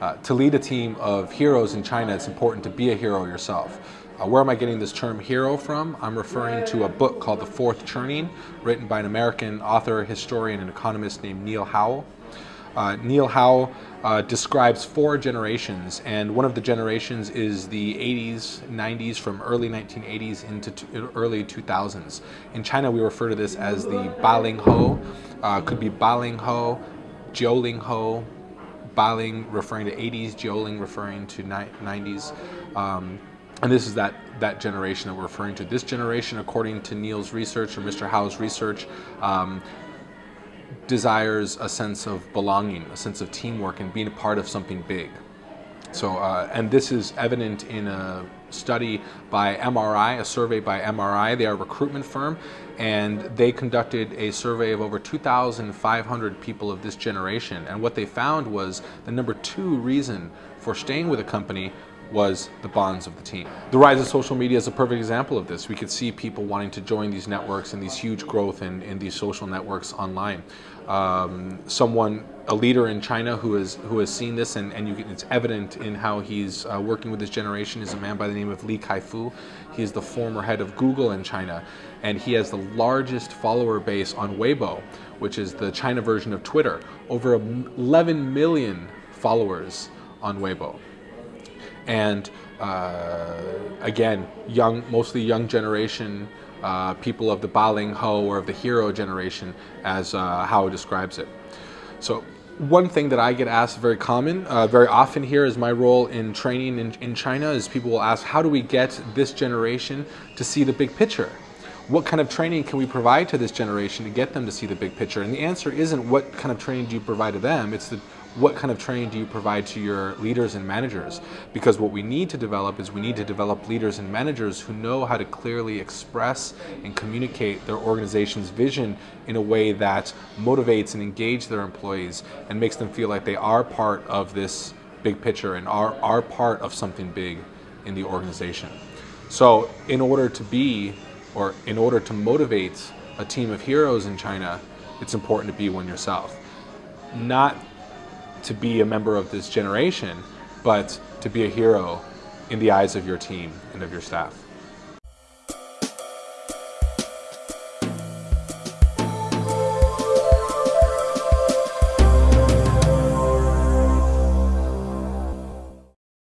Uh, to lead a team of heroes in China, it's important to be a hero yourself. Uh, where am I getting this term hero from? I'm referring to a book called The Fourth Turning, written by an American author, historian, and economist named Neil Howe. Uh, Neil Howe uh, describes four generations, and one of the generations is the 80s, 90s, from early 1980s into early 2000s. In China, we refer to this as the Baling Ho. Uh, could be Baling Ho, Jiuling Ho, Baling referring to 80s, Jiuling referring to 90s. Um, and this is that, that generation that we're referring to. This generation, according to Neil's research or Mr. Howe's research, um, desires a sense of belonging, a sense of teamwork, and being a part of something big. So, uh, and this is evident in a study by MRI, a survey by MRI. They are a recruitment firm, and they conducted a survey of over 2,500 people of this generation. And what they found was the number two reason for staying with a company was the bonds of the team. The rise of social media is a perfect example of this. We could see people wanting to join these networks and these huge growth in, in these social networks online. Um, someone, a leader in China who has who has seen this and, and can, it's evident in how he's uh, working with this generation is a man by the name of Li Kaifu. He is the former head of Google in China and he has the largest follower base on Weibo, which is the China version of Twitter. Over 11 million followers on Weibo and uh, again, young, mostly young generation, uh, people of the Baling Ho or of the hero generation, as uh, Howe describes it. So one thing that I get asked very common, uh, very often here is my role in training in, in China is people will ask, how do we get this generation to see the big picture? What kind of training can we provide to this generation to get them to see the big picture? And the answer isn't what kind of training do you provide to them, it's the what kind of training do you provide to your leaders and managers? Because what we need to develop is we need to develop leaders and managers who know how to clearly express and communicate their organization's vision in a way that motivates and engages their employees and makes them feel like they are part of this big picture and are, are part of something big in the organization. So in order to be, or in order to motivate a team of heroes in China, it's important to be one yourself. Not to be a member of this generation, but to be a hero in the eyes of your team and of your staff.